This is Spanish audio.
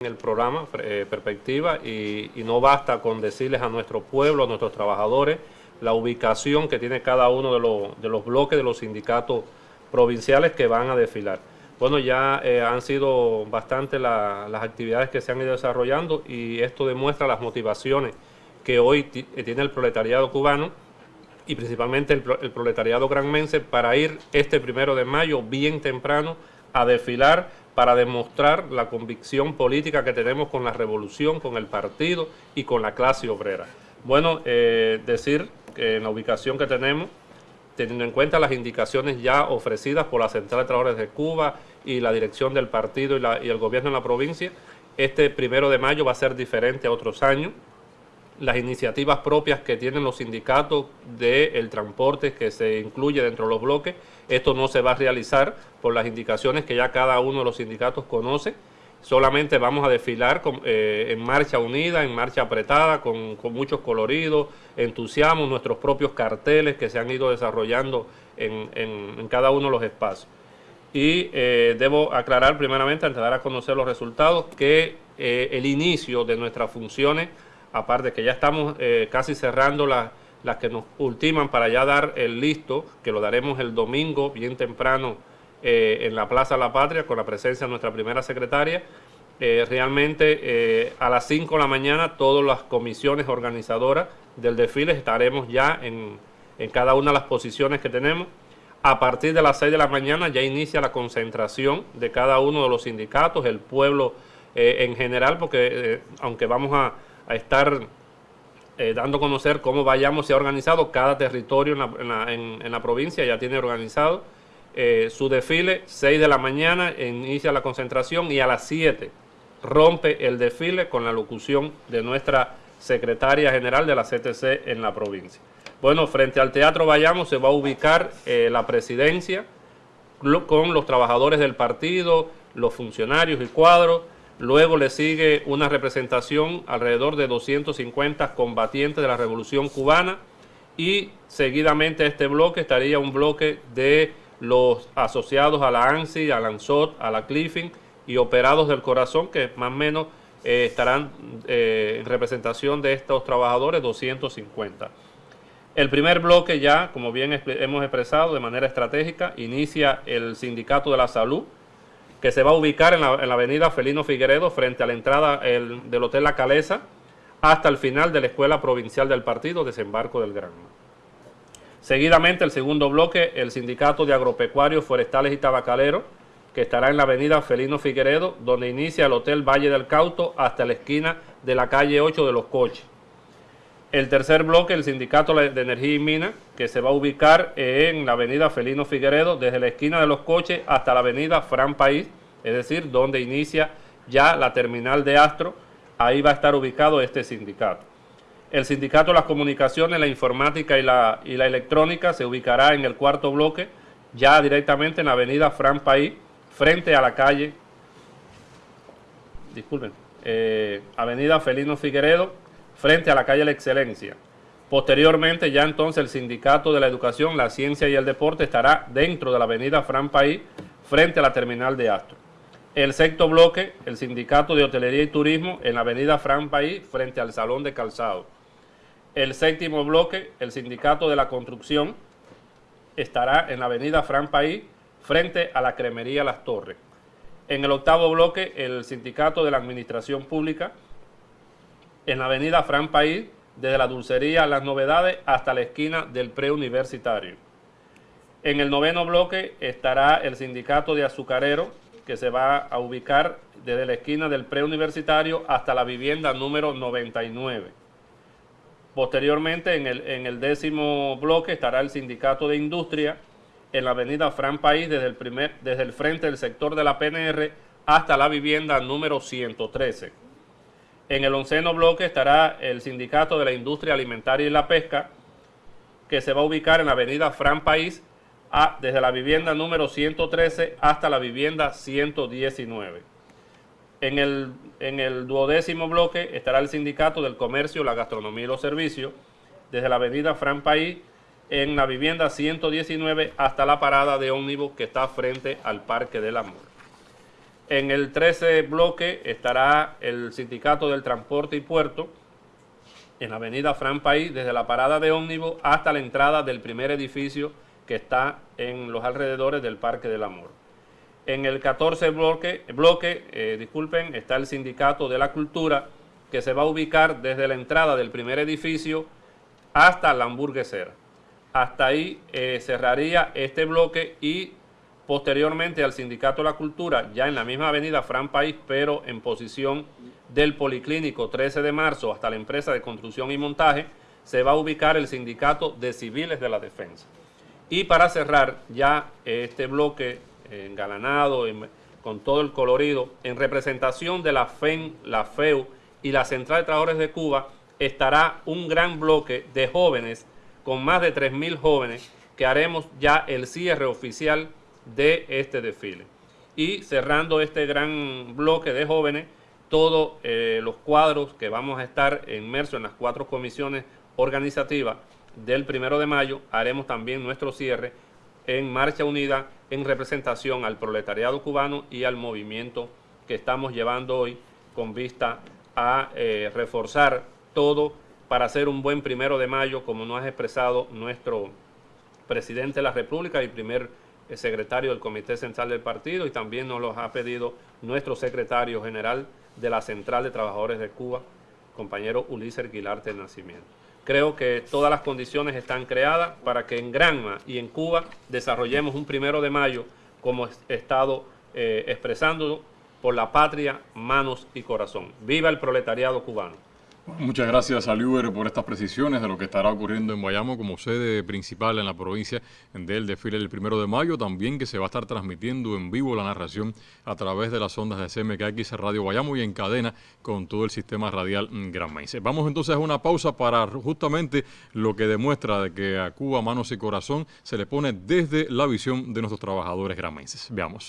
en el programa eh, Perspectiva y, no basta con decirles a nuestro pueblo, a nuestros trabajadores, la ubicación que tiene cada uno de, los bloques de los sindicatos provinciales que van a desfilar. Bueno, ya eh, han sido bastante las actividades que se han ido desarrollando y esto demuestra las motivaciones que hoy eh, tiene el proletariado cubano y principalmente el, el proletariado granmense para ir este primero de mayo bien temprano a desfilar para demostrar la convicción política que tenemos con la revolución, con el partido y con la clase obrera. Bueno, eh, decir que en la ubicación que tenemos, teniendo en cuenta las indicaciones ya ofrecidas por la Central de Trabajadores de Cuba y la dirección del partido y, y el gobierno en la provincia, este primero de mayo va a ser diferente a otros años las iniciativas propias que tienen los sindicatos del transporte que se incluye dentro de los bloques. Esto no se va a realizar por las indicaciones que ya cada uno de los sindicatos conoce. Solamente vamos a desfilar eh, en marcha unida, en marcha apretada, con, muchos coloridos, entusiasmo, nuestros propios carteles que se han ido desarrollando en, cada uno de los espacios. Y eh, debo aclarar primeramente, antes de dar a conocer los resultados, que eh, el inicio de nuestras funciones aparte que ya estamos eh, casi cerrando las que nos ultiman para ya dar el listo, que lo daremos el domingo bien temprano eh, en la Plaza La Patria con la presencia de nuestra primera secretaria. Eh, realmente a las 5 de la mañana todas las comisiones organizadoras del desfile estaremos ya en, en cada una de las posiciones que tenemos. A partir de las 6 de la mañana ya inicia la concentración de cada uno de los sindicatos, el pueblo en general, porque aunque vamos a, a estar eh, dando a conocer cómo vayamos se ha organizado cada territorio en la, provincia, ya tiene organizado eh, su desfile, 6 de la mañana inicia la concentración y a las 7 rompe el desfile con la locución de nuestra secretaria general de la CTC en la provincia. Bueno, frente al Teatro Vayamos se va a ubicar eh, la presidencia con los trabajadores del partido, los funcionarios y cuadros, Luego le sigue una representación alrededor de 250 combatientes de la Revolución Cubana y seguidamente este bloque estaría un bloque de los asociados a la ANSI, a la ANSOT, a la Cliffing y operados del corazón que más o menos eh, estarán eh, en representación de estos trabajadores 250. El primer bloque ya, como bien hemos expresado de manera estratégica, inicia el Sindicato de la Salud, que se va a ubicar en la, avenida Felino Figueredo frente a la entrada del Hotel La Calesa hasta el final de la Escuela Provincial del Partido Desembarco del Granma. Seguidamente el segundo bloque, el Sindicato de Agropecuarios, Forestales y Tabacaleros, que estará en la avenida Felino Figueredo, donde inicia el Hotel Valle del Cauto hasta la esquina de la calle 8 de los Coches. El tercer bloque, el Sindicato de Energía y Minas, que se va a ubicar en la avenida Felino Figueredo, desde la esquina de los coches hasta la avenida Fran País, es decir, donde inicia ya la terminal de Astro, ahí va a estar ubicado este sindicato. El Sindicato de las Comunicaciones, la Informática y la, y la Electrónica se ubicará en el cuarto bloque, ya directamente en la avenida Fran País, frente a la calle, disculpen, eh, avenida Felino Figueredo, frente a la calle La Excelencia. Posteriormente, ya entonces el Sindicato de la Educación, la Ciencia y el Deporte estará dentro de la avenida Fran País, frente a la terminal de Astro. El sexto bloque, el Sindicato de Hotelería y Turismo, en la avenida Fran País, frente al Salón de Calzado. El séptimo bloque, el Sindicato de la Construcción, estará en la avenida Fran País, frente a la Cremería Las Torres. En el octavo bloque, el Sindicato de la Administración Pública, en la avenida Fran País, desde la dulcería Las Novedades hasta la esquina del preuniversitario. En el noveno bloque estará el sindicato de azucarero que se va a ubicar desde la esquina del preuniversitario hasta la vivienda número 99. Posteriormente, en el, en el décimo bloque estará el sindicato de industria en la avenida Fran País desde el, primer, desde el frente del sector de la PNR hasta la vivienda número 113. En el onceno bloque estará el Sindicato de la Industria Alimentaria y la Pesca, que se va a ubicar en la avenida Fran País, desde la vivienda número 113 hasta la vivienda 119. En el, en el duodécimo bloque estará el Sindicato del Comercio, la Gastronomía y los Servicios, desde la avenida Fran País, en la vivienda 119 hasta la parada de ómnibus que está frente al Parque del Amor. En el 13 bloque estará el Sindicato del Transporte y Puerto, en la avenida Fran País, desde la parada de ómnibus hasta la entrada del primer edificio que está en los alrededores del Parque del Amor. En el 14 bloque, bloque eh, disculpen, está el Sindicato de la Cultura, que se va a ubicar desde la entrada del primer edificio hasta la hamburguesera. Hasta ahí eh, cerraría este bloque y posteriormente al Sindicato de la Cultura, ya en la misma avenida Fran País, pero en posición del Policlínico 13 de marzo hasta la empresa de construcción y montaje, se va a ubicar el Sindicato de Civiles de la Defensa. Y para cerrar ya este bloque engalanado, con todo el colorido, en representación de la FEN, la FEU y la Central de Trabajadores de Cuba, estará un gran bloque de jóvenes, con más de 3.000 jóvenes, que haremos ya el cierre oficial de este desfile. Y cerrando este gran bloque de jóvenes, todos eh, los cuadros que vamos a estar inmersos en las cuatro comisiones organizativas del primero de mayo, haremos también nuestro cierre en Marcha Unida en representación al proletariado cubano y al movimiento que estamos llevando hoy con vista a eh, reforzar todo para hacer un buen primero de mayo, como nos ha expresado nuestro presidente de la República y primer eh, secretario del Comité Central del Partido y también nos lo ha pedido nuestro secretario general de la Central de Trabajadores de Cuba, compañero Ulises Guilarte Nacimiento. Creo que todas las condiciones están creadas para que en Granma y en Cuba desarrollemos un primero de mayo como estado eh, expresando por la patria, manos y corazón. ¡Viva el proletariado cubano! Muchas gracias a Liuber por estas precisiones de lo que estará ocurriendo en Guayamo como sede principal en la provincia del desfile del primero de mayo. También que se va a estar transmitiendo en vivo la narración a través de las ondas de CMKX Radio Guayamo y en cadena con todo el sistema radial granmense. Vamos entonces a una pausa para justamente lo que demuestra de que a Cuba manos y corazón se le pone desde la visión de nuestros trabajadores granmenses. Veamos.